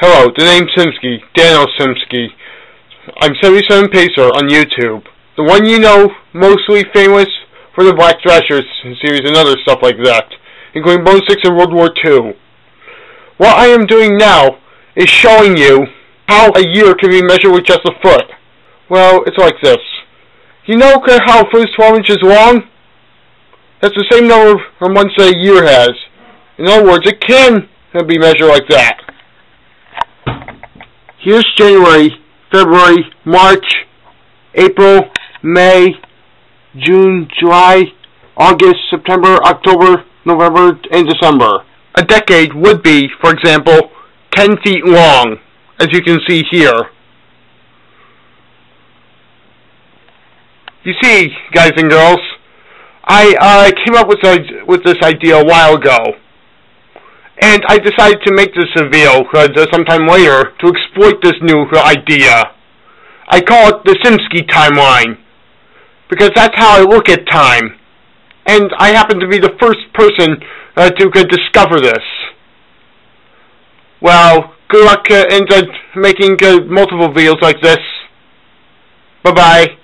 Hello, the name's Simsky, Daniel Simsky. I'm 77 Pacer on YouTube. The one you know, mostly famous for the Black Thrashers series and other stuff like that, including Bone Six and World War II. What I am doing now is showing you how a year can be measured with just a foot. Well, it's like this. You know how a foot is 12 inches long? That's the same number of months that a year has. In other words, it can be measured like that. Here's January, February, March, April, May, June, July, August, September, October, November, and December. A decade would be, for example, 10 feet long, as you can see here. You see, guys and girls, I uh, came up with, with this idea a while ago. And I decided to make this a video uh, sometime later to exploit this new idea. I call it the Simsky timeline. Because that's how I look at time. And I happen to be the first person uh, to uh, discover this. Well, good luck uh, in uh, making uh, multiple videos like this. Bye-bye.